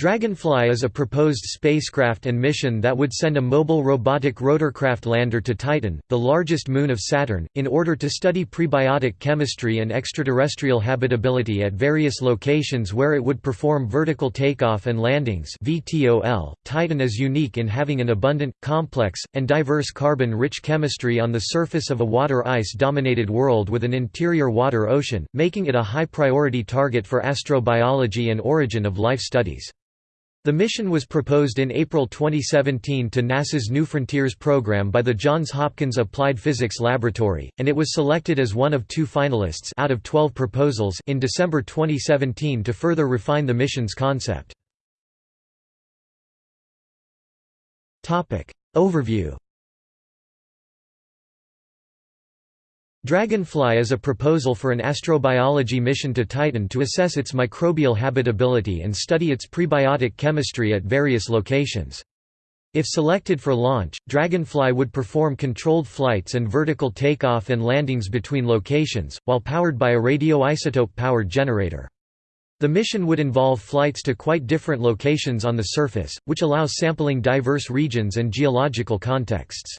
Dragonfly is a proposed spacecraft and mission that would send a mobile robotic rotorcraft lander to Titan, the largest moon of Saturn, in order to study prebiotic chemistry and extraterrestrial habitability at various locations where it would perform vertical takeoff and landings. .Titan is unique in having an abundant, complex, and diverse carbon-rich chemistry on the surface of a water-ice-dominated world with an interior water ocean, making it a high-priority target for astrobiology and origin of life studies. The mission was proposed in April 2017 to NASA's New Frontiers program by the Johns Hopkins Applied Physics Laboratory, and it was selected as one of two finalists out of 12 proposals in December 2017 to further refine the mission's concept. Overview Dragonfly is a proposal for an astrobiology mission to Titan to assess its microbial habitability and study its prebiotic chemistry at various locations. If selected for launch, Dragonfly would perform controlled flights and vertical takeoff and landings between locations, while powered by a radioisotope-powered generator. The mission would involve flights to quite different locations on the surface, which allows sampling diverse regions and geological contexts.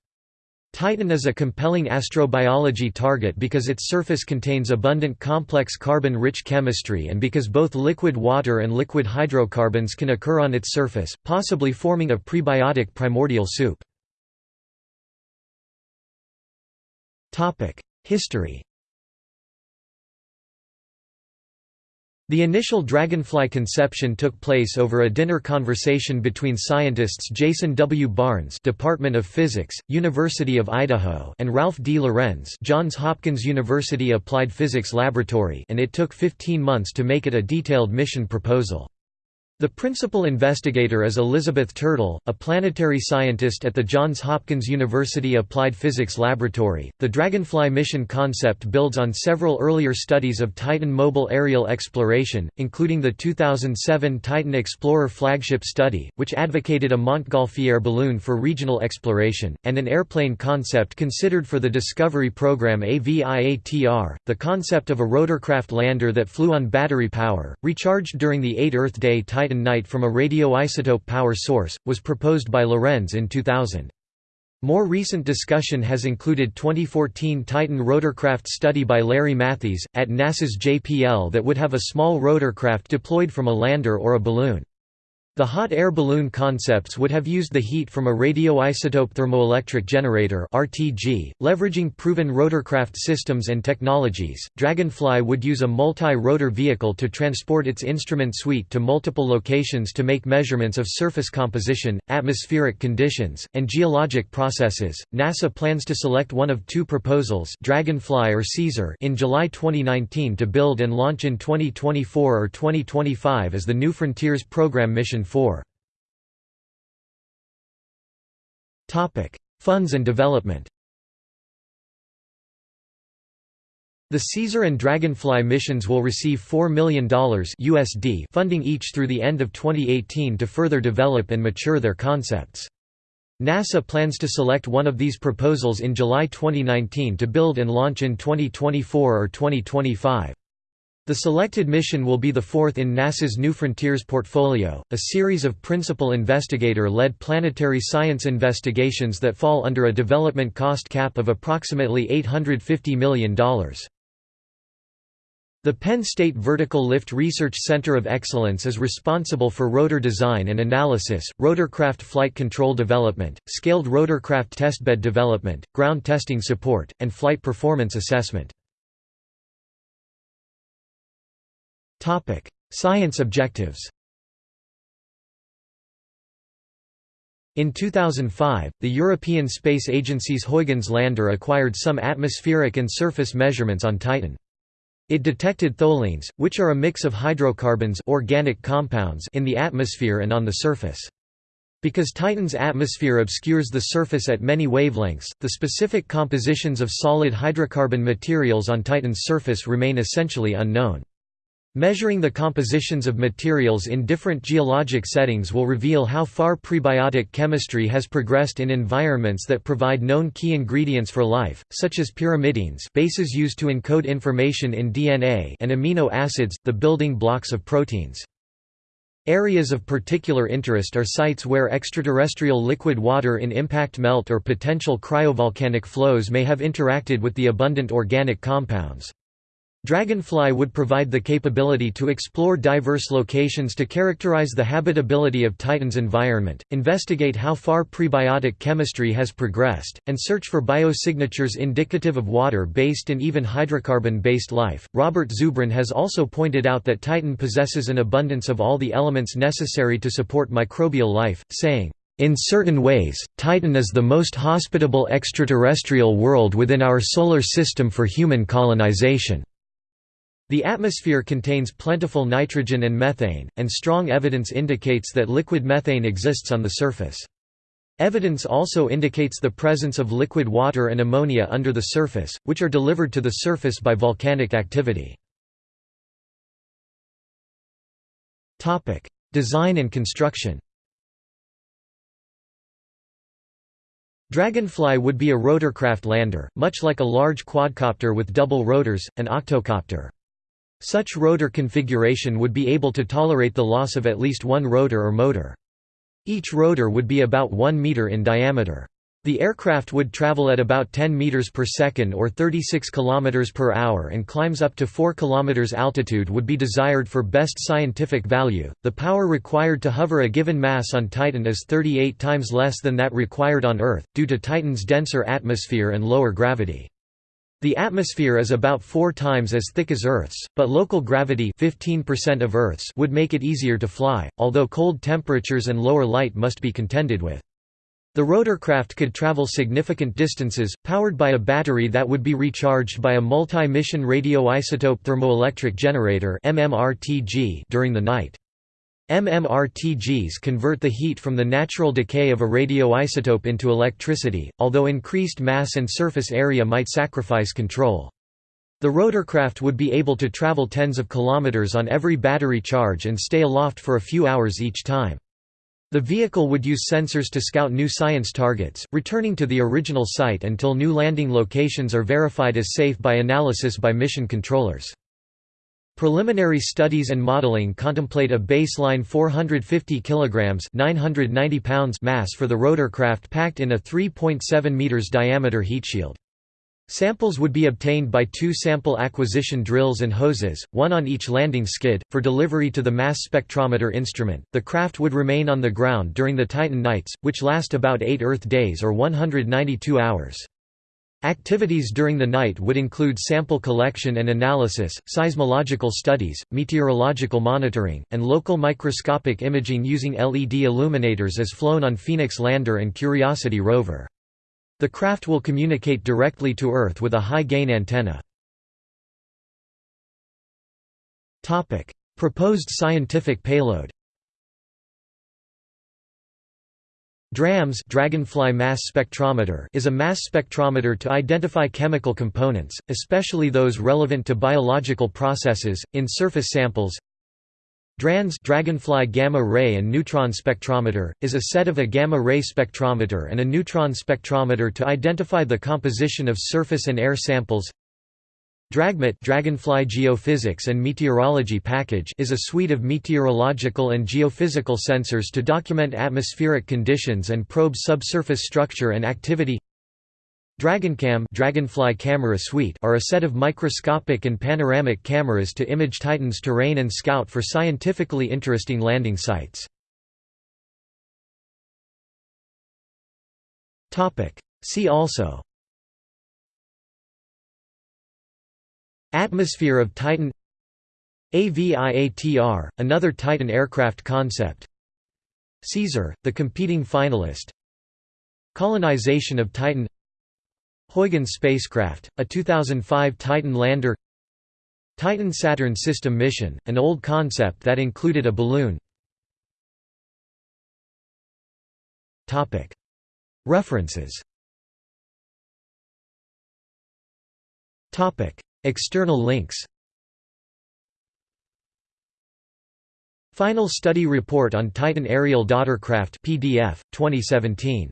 Titan is a compelling astrobiology target because its surface contains abundant complex carbon-rich chemistry and because both liquid water and liquid hydrocarbons can occur on its surface, possibly forming a prebiotic primordial soup. History The initial Dragonfly conception took place over a dinner conversation between scientists Jason W. Barnes Department of Physics, University of Idaho and Ralph D. Lorenz Johns Hopkins University Applied Physics Laboratory and it took 15 months to make it a detailed mission proposal. The principal investigator is Elizabeth Turtle, a planetary scientist at the Johns Hopkins University Applied Physics Laboratory. The Dragonfly mission concept builds on several earlier studies of Titan mobile aerial exploration, including the 2007 Titan Explorer flagship study, which advocated a Montgolfier balloon for regional exploration, and an airplane concept considered for the Discovery program AVIATR, the concept of a rotorcraft lander that flew on battery power, recharged during the 8 Earth Day Titan Night from a radioisotope power source, was proposed by Lorenz in 2000. More recent discussion has included 2014 Titan rotorcraft study by Larry Matthies, at NASA's JPL that would have a small rotorcraft deployed from a lander or a balloon. The hot air balloon concepts would have used the heat from a radioisotope thermoelectric generator (RTG), leveraging proven rotorcraft systems and technologies. Dragonfly would use a multi-rotor vehicle to transport its instrument suite to multiple locations to make measurements of surface composition, atmospheric conditions, and geologic processes. NASA plans to select one of two proposals, Dragonfly or Caesar, in July 2019 to build and launch in 2024 or 2025 as the New Frontiers program mission 4 Funds and development The Caesar and Dragonfly missions will receive $4 million USD funding each through the end of 2018 to further develop and mature their concepts. NASA plans to select one of these proposals in July 2019 to build and launch in 2024 or 2025. The selected mission will be the fourth in NASA's New Frontiers portfolio, a series of principal investigator-led planetary science investigations that fall under a development cost cap of approximately $850 million. The Penn State Vertical Lift Research Center of Excellence is responsible for rotor design and analysis, rotorcraft flight control development, scaled rotorcraft testbed development, ground testing support, and flight performance assessment. Topic: Science objectives. In 2005, the European Space Agency's Huygens lander acquired some atmospheric and surface measurements on Titan. It detected tholins, which are a mix of hydrocarbons organic compounds in the atmosphere and on the surface. Because Titan's atmosphere obscures the surface at many wavelengths, the specific compositions of solid hydrocarbon materials on Titan's surface remain essentially unknown. Measuring the compositions of materials in different geologic settings will reveal how far prebiotic chemistry has progressed in environments that provide known key ingredients for life, such as pyrimidines bases used to encode information in DNA and amino acids, the building blocks of proteins. Areas of particular interest are sites where extraterrestrial liquid water in impact melt or potential cryovolcanic flows may have interacted with the abundant organic compounds. Dragonfly would provide the capability to explore diverse locations to characterize the habitability of Titan's environment, investigate how far prebiotic chemistry has progressed, and search for biosignatures indicative of water-based and even hydrocarbon-based life. Robert Zubrin has also pointed out that Titan possesses an abundance of all the elements necessary to support microbial life, saying, in certain ways, Titan is the most hospitable extraterrestrial world within our solar system for human colonization. The atmosphere contains plentiful nitrogen and methane, and strong evidence indicates that liquid methane exists on the surface. Evidence also indicates the presence of liquid water and ammonia under the surface, which are delivered to the surface by volcanic activity. Design and construction Dragonfly would be a rotorcraft lander, much like a large quadcopter with double rotors, an octocopter. Such rotor configuration would be able to tolerate the loss of at least one rotor or motor. Each rotor would be about 1 meter in diameter. The aircraft would travel at about 10 meters per second or 36 kilometers per hour and climbs up to 4 kilometers altitude would be desired for best scientific value. The power required to hover a given mass on Titan is 38 times less than that required on Earth due to Titan's denser atmosphere and lower gravity. The atmosphere is about four times as thick as Earth's, but local gravity 15% of Earth's would make it easier to fly, although cold temperatures and lower light must be contended with. The rotorcraft could travel significant distances, powered by a battery that would be recharged by a multi-mission radioisotope thermoelectric generator during the night. MMRTGs convert the heat from the natural decay of a radioisotope into electricity, although increased mass and surface area might sacrifice control. The rotorcraft would be able to travel tens of kilometers on every battery charge and stay aloft for a few hours each time. The vehicle would use sensors to scout new science targets, returning to the original site until new landing locations are verified as safe by analysis by mission controllers. Preliminary studies and modeling contemplate a baseline 450 kilograms (990 pounds) mass for the rotorcraft packed in a 3.7 meters diameter heat shield. Samples would be obtained by two sample acquisition drills and hoses, one on each landing skid, for delivery to the mass spectrometer instrument. The craft would remain on the ground during the Titan nights, which last about 8 Earth days or 192 hours. Activities during the night would include sample collection and analysis, seismological studies, meteorological monitoring, and local microscopic imaging using LED illuminators as flown on Phoenix Lander and Curiosity rover. The craft will communicate directly to Earth with a high-gain antenna. Proposed scientific payload DRAMS Dragonfly Mass Spectrometer is a mass spectrometer to identify chemical components, especially those relevant to biological processes, in surface samples. DRANS Dragonfly Gamma Ray and Neutron Spectrometer, is a set of a gamma-ray spectrometer and a neutron spectrometer to identify the composition of surface and air samples. DRAGMET Dragonfly Geophysics and Meteorology Package is a suite of meteorological and geophysical sensors to document atmospheric conditions and probe subsurface structure and activity. DragonCam Dragonfly Camera Suite are a set of microscopic and panoramic cameras to image Titan's terrain and scout for scientifically interesting landing sites. See also Atmosphere of Titan AVIATR, another Titan aircraft concept. Caesar, the competing finalist. Colonization of Titan Huygens spacecraft, a 2005 Titan lander. Titan Saturn system mission, an old concept that included a balloon. References External links Final Study Report on Titan Aerial Daughtercraft PDF, 2017.